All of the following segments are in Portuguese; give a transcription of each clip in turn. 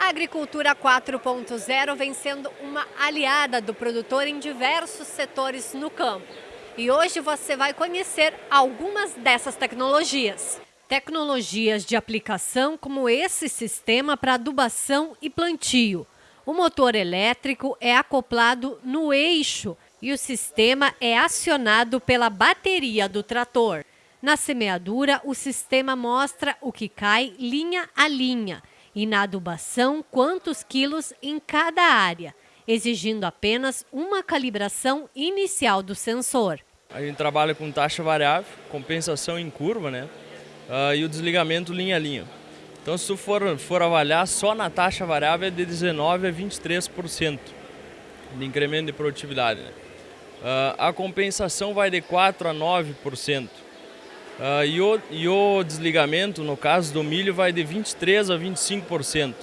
A agricultura 4.0 vem sendo uma aliada do produtor em diversos setores no campo. E hoje você vai conhecer algumas dessas tecnologias. Tecnologias de aplicação como esse sistema para adubação e plantio. O motor elétrico é acoplado no eixo e o sistema é acionado pela bateria do trator. Na semeadura, o sistema mostra o que cai linha a linha e na adubação quantos quilos em cada área, exigindo apenas uma calibração inicial do sensor. A gente trabalha com taxa variável, compensação em curva, né? Uh, e o desligamento linha a linha. Então, se tu for, for avaliar, só na taxa variável é de 19% a 23% de incremento de produtividade. Né? Uh, a compensação vai de 4% a 9%. Uh, e, o, e o desligamento, no caso do milho, vai de 23% a 25%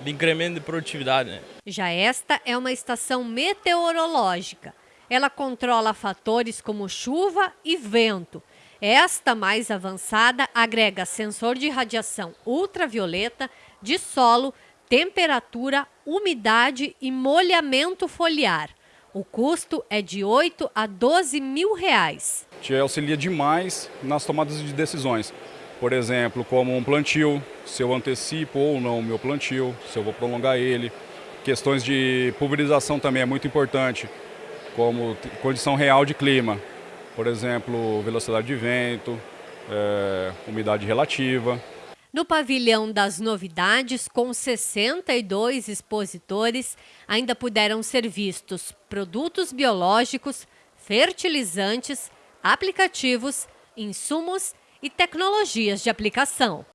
de incremento de produtividade. Né? Já esta é uma estação meteorológica. Ela controla fatores como chuva e vento. Esta mais avançada agrega sensor de radiação ultravioleta, de solo, temperatura, umidade e molhamento foliar. O custo é de 8 a 12 mil reais te auxilia demais nas tomadas de decisões. Por exemplo, como um plantio, se eu antecipo ou não o meu plantio, se eu vou prolongar ele. Questões de pulverização também é muito importante, como condição real de clima. Por exemplo, velocidade de vento, é, umidade relativa. No pavilhão das novidades, com 62 expositores, ainda puderam ser vistos produtos biológicos, fertilizantes, aplicativos, insumos e tecnologias de aplicação.